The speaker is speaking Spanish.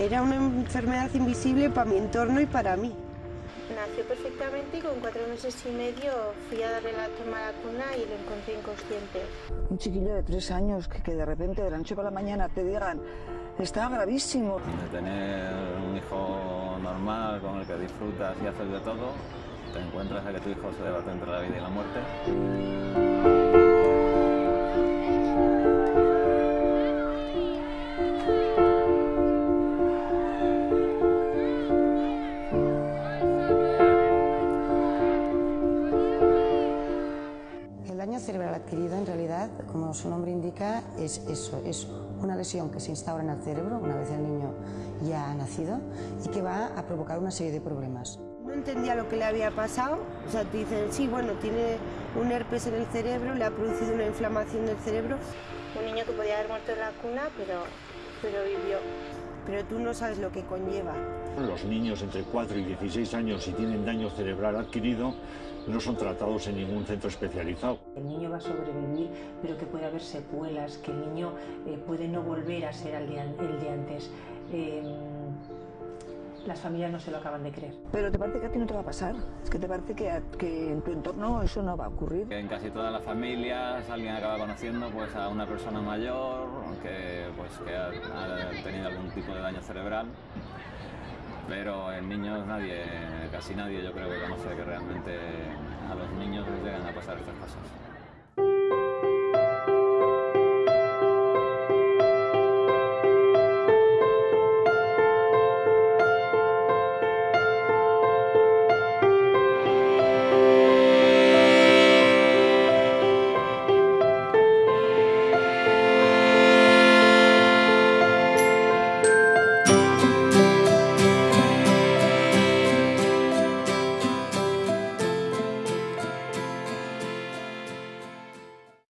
Era una enfermedad invisible para mi entorno y para mí. Nació perfectamente y con cuatro meses y medio fui a darle la toma a la cuna y lo encontré inconsciente. Un chiquillo de tres años que, de repente de la noche para la mañana te digan está gravísimo. De tener un hijo normal con el que disfrutas y haces de todo, te encuentras a que tu hijo se debate entre la vida y la muerte. Daño cerebral adquirido en realidad, como su nombre indica, es eso, es una lesión que se instaura en el cerebro una vez el niño ya ha nacido y que va a provocar una serie de problemas. No entendía lo que le había pasado. O sea, te dicen, sí, bueno, tiene un herpes en el cerebro, le ha producido una inflamación del cerebro, Un niño que podía haber muerto en la cuna, pero, pero vivió. Pero tú no sabes lo que conlleva. Los niños entre 4 y 16 años, si tienen daño cerebral adquirido, no son tratados en ningún centro especializado. El niño va a sobrevivir, pero que puede haber secuelas, que el niño eh, puede no volver a ser el de, an- el de antes. Eh, las familias no se lo acaban de creer. Pero te parece que a ti no te va a pasar. Es que te parece que, a- que en tu entorno eso no va a ocurrir. En casi todas las familias alguien acaba conociendo pues, a una persona mayor que, pues, que ha, ha tenido algún tipo de daño cerebral, pero en niños nadie, casi nadie yo creo que conoce que realmente a los niños les llegan a pasar estas cosas.